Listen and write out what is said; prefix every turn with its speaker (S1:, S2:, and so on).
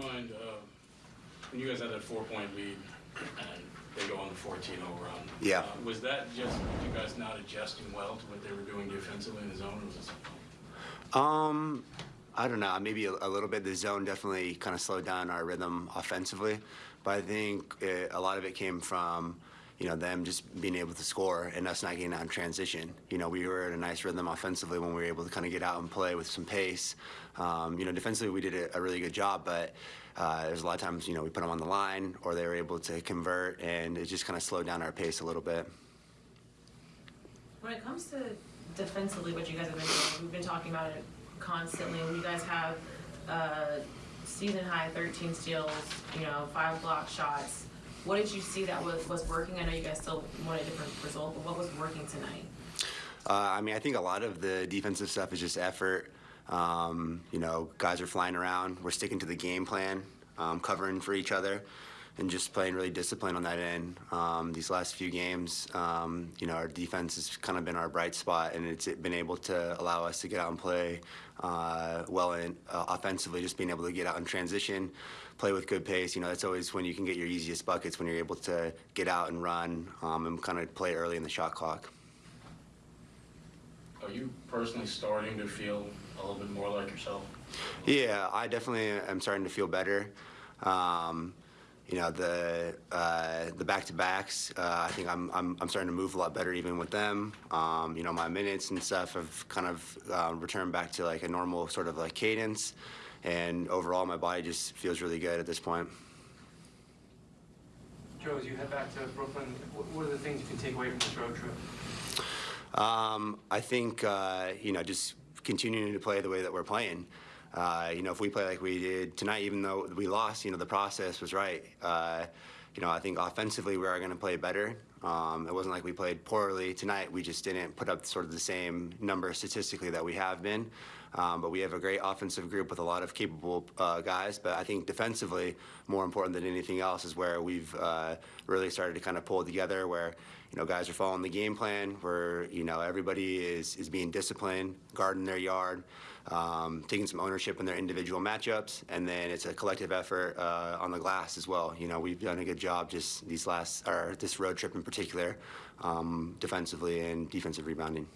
S1: mind, uh, when you guys had that four-point lead and they go on the 14-0 run?
S2: Yeah.
S1: uh, Was that just you guys not adjusting well to what they were doing defensively in the zone, or was it something?
S2: Um, I don't know. Maybe a, a little bit. The zone definitely kind of slowed down our rhythm offensively, but I think it, a lot of it came from, you know, them just being able to score and us not getting out in transition. You know, we were in a nice rhythm offensively when we were able to kind of get out and play with some pace. Um, you know, defensively we did a, a really good job, but uh, there's a lot of times, you know, we put them on the line or they were able to convert, and it just kind of slowed down our pace a little bit.
S3: When it comes to defensively, what you guys have been doing, we've been talking about it constantly. You guys have uh, season high 13 steals, you know, five block shots. What did you see that was, was working? I know you guys still want a different result, but what was working tonight?
S2: Uh, I mean, I think a lot of the defensive stuff is just effort. Um, you know, guys are flying around. We're sticking to the game plan, um, covering for each other, and just playing really disciplined on that end. Um, these last few games, um, you know, our defense has kind of been our bright spot, and it's been able to allow us to get out and play uh, well in, uh, offensively. Just being able to get out in transition, play with good pace. You know, that's always when you can get your easiest buckets when you're able to get out and run um, and kind of play early in the shot clock.
S1: Are you personally starting to feel a little bit more like yourself?
S2: Yeah, I definitely am starting to feel better. Um, you know, the uh, the back to backs. Uh, I think I'm, I'm I'm starting to move a lot better even with them. Um, you know, my minutes and stuff have kind of uh, returned back to like a normal sort of like cadence, and overall my body just feels really good at this point.
S4: Joe, as you head back to Brooklyn, what what are the things you can take away from this road trip?
S2: Um, I think uh, you know just continuing to play the way that we're playing. Uh, you know, if we play like we did tonight, even though we lost, you know, the process was right. Uh, you know, I think offensively we are going to play better. Um, it wasn't like we played poorly tonight. We just didn't put up sort of the same number statistically that we have been. Um, but we have a great offensive group with a lot of capable uh, guys. But I think defensively, more important than anything else, is where we've uh, really started to kind of pull together. Where you know guys are following the game plan. Where you know everybody is is being disciplined, guarding their yard, um, taking some ownership in their individual matchups, and then it's a collective effort uh, on the glass as well. You know we've done a good job just these last or this road trip in particular, um, defensively and defensive rebounding.